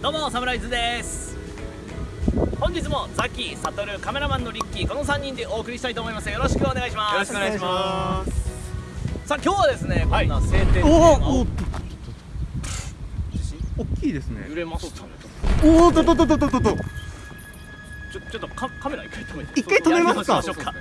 どうもサムライズです。本日もザキ、サトル、カメラマンのリッキーこの3人でお送りしたいと思います。よろしくお願いします。よろしくお願いします。さあ今日はですね、はい。こんな晴天おおおお大きいですね。揺れましたねおおとととととととちょちょっとカカメラ一回止めて一回止めますか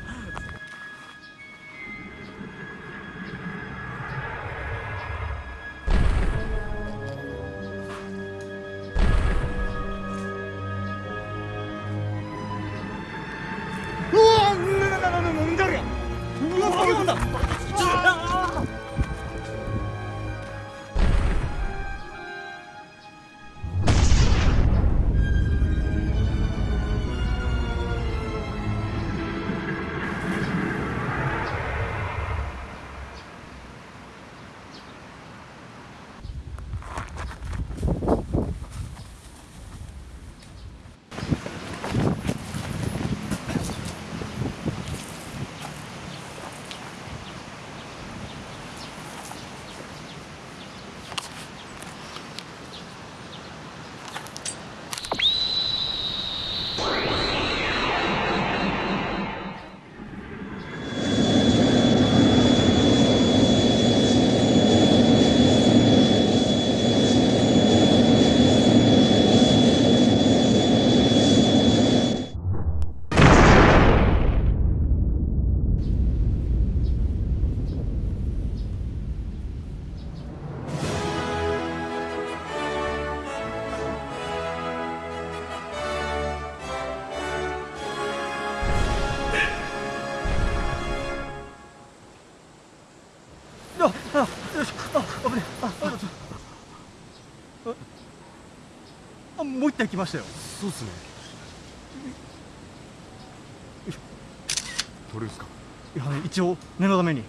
あもう一体来ましたよ。そうっすね。どれですか？いやね一応念のために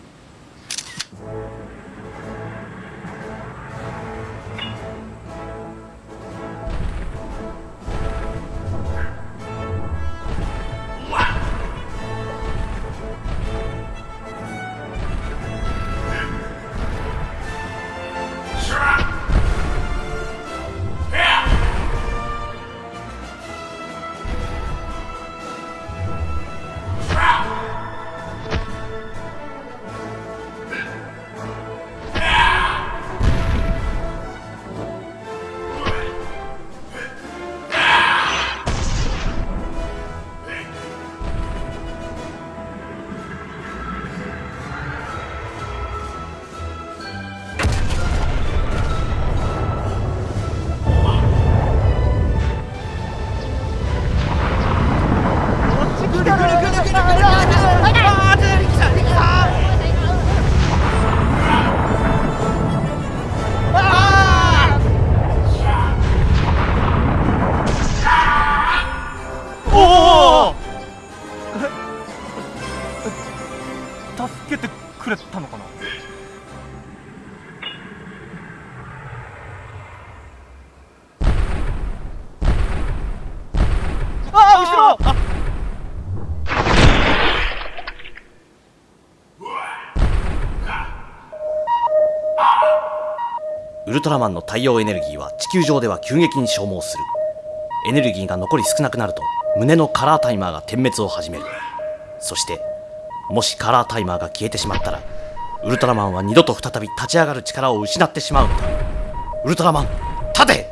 くれたのかな？ああ後ろ！あウルトラマンの太陽エネルギーは地球上では急激に消耗する。エネルギーが残り少なくなると胸のカラータイマーが点滅を始める。そしてもしカラータイマーが消えてしまったらウルトラマンは二度と再び立ち上がる力を失ってしまうんだ。ウルトラマン立て!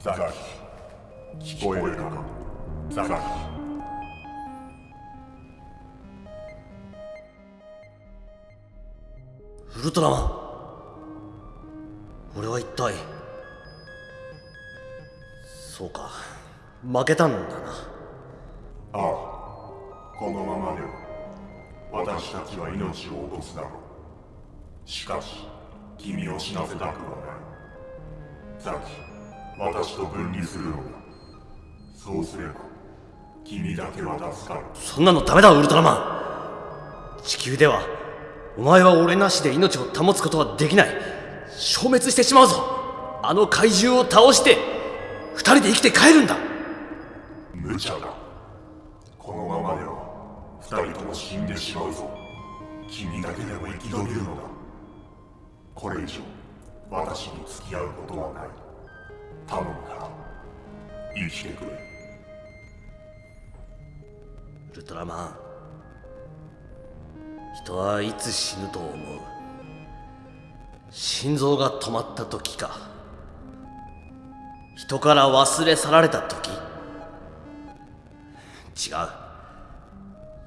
ザラキ聞こえるかザラキウルトラマン。俺は一体そうか。負けたんだな。ああこのままでは私たちは命を落とすだろう。しかし君を死なせたくはない。ザキ私と分離するのだそうすれば君だけは助かるそんなのダメだウルトラマン。地球ではお前は俺なしで命を保つことはできない。消滅してしまうぞ。あの怪獣を倒して二人で生きて帰るんだ。無茶だ。このままでは二人とも死んでしまうぞ。君だけでも生き延びるのだ。これ以上私に付き合うことはない頼むから生きてくれウルトラマン。人はいつ死ぬと思う？心臓が止まった時か。人から忘れ去られた時？違う。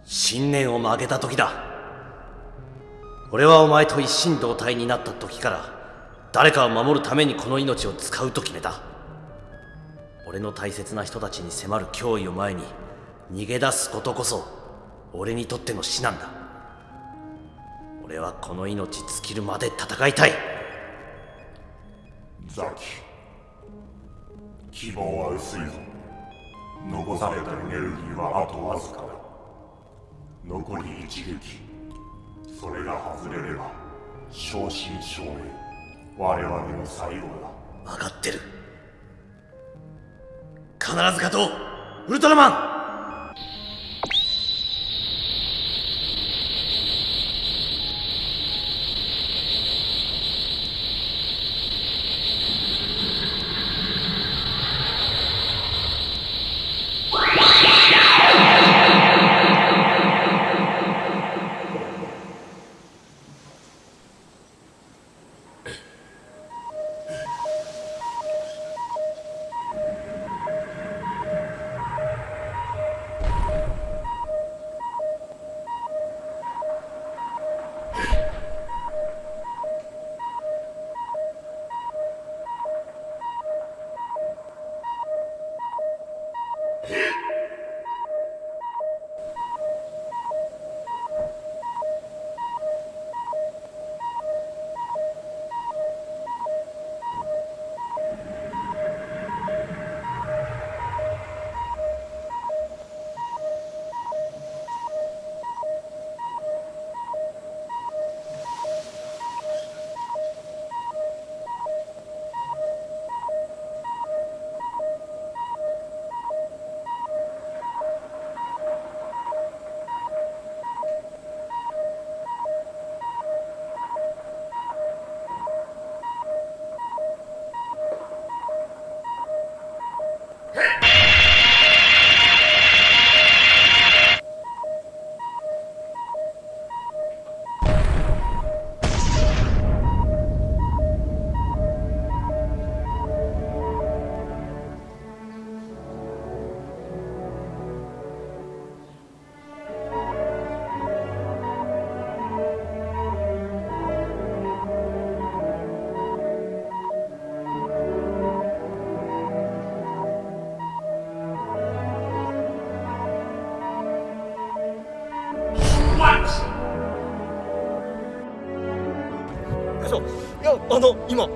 信念を曲げた時だ。俺はお前と一心同体になった時から誰かを守るためにこの命を使うと決めた。俺の大切な人たちに迫る脅威を前に逃げ出すことこそ俺にとっての死なんだ。俺はこの命尽きるまで戦いたい。ザキ希望は薄いぞ残されたエネルギーはあとわずかだ。残り一撃。それが外れれば正真正銘。我々の最後だ。分かってる必ず勝とう。ウルトラマン！あの今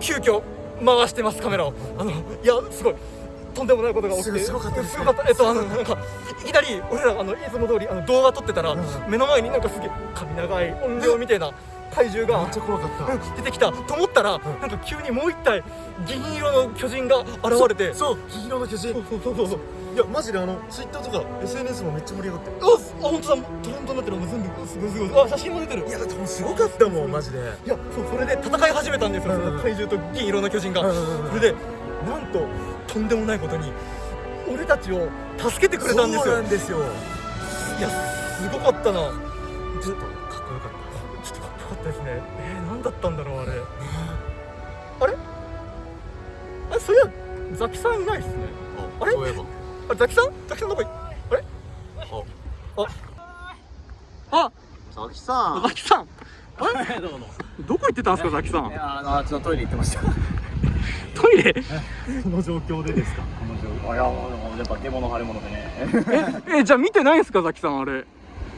急遽回してますカメラを。あのいやすごい。とんでもないことが起きて。すごかったすごかった。えっとあのなんかいきなり俺らあのいつも通りあの動画撮ってたら、目の前になんかすげえ髪長い音量みたいな怪獣が。めっちゃ怖かった。うん出てきた。と思ったら、なんか急にもう一体銀色の巨人が現れて。そう銀色の巨人。そうそうそうそう。いやマジであのツイッターとか SNS もめっちゃ盛り上がって。るああ本当だ。トレンドになってるもう全部。すごいすごい。あ写真も出てる。いやでもすごかったもんマジで。いやそうそれで戦い始めたんですよ、うん。うんその怪獣と銀色の巨人が、うんうんうん。それでなんととんでもないことに俺たちを助けてくれたんですそうよなんですよ。いやすごかったな。ちょっとかっこよかったですね。えー、何だったんだろうあれ。あれ？あそういやザキさんいないっすね。あれ？たそういえば。あザキさん？ザキさんどこい？あれ？あ。あ。ザキさん。ザキさん。どうもどこ行ってたんですかザキさん？いやあのあっちのトイレ行ってました。トイレ？この状況でですか？この状況。いやもうやっぱ出物腫れ物でね。えじゃあ見てないんすかザキさんあれ？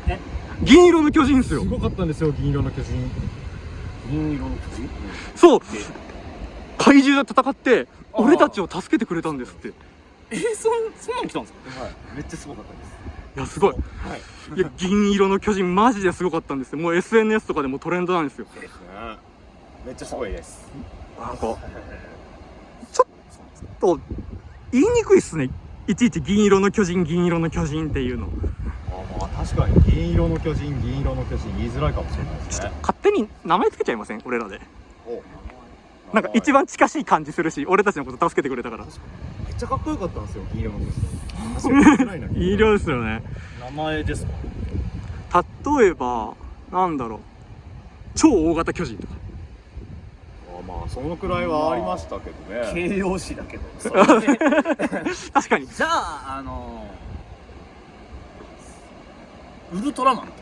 え？銀色の巨人っすよ。すごかったんですよ銀色の巨人。銀色の口そう。怪獣で戦って俺たちを助けてくれたんですって。いえそんそんなん来たんですか？はい。めっちゃすごかったです。やすごい。い。や銀色の巨人マジですごかったんですよもう SNS とかでもトレンドなんですよ。そうですね。めっちゃすごいです。なんかちょっと言いにくいっすね。いちいち銀色の巨人銀色の巨人っていうの確かに。銀色の巨人銀色の巨人言いづらいかもしれないですね。勝手に名前つけちゃいません？俺らで。おなんか一番近しい感じするし俺たちのこと助けてくれたから。めっちゃかっこよかったんですよ銀色の巨人。いいないい量ですよね。名前ですか例えばなんだろう。超大型巨人とか。あまあそのくらいはありましたけどね。形容詞だけど。確かに。じゃああのウルトラマン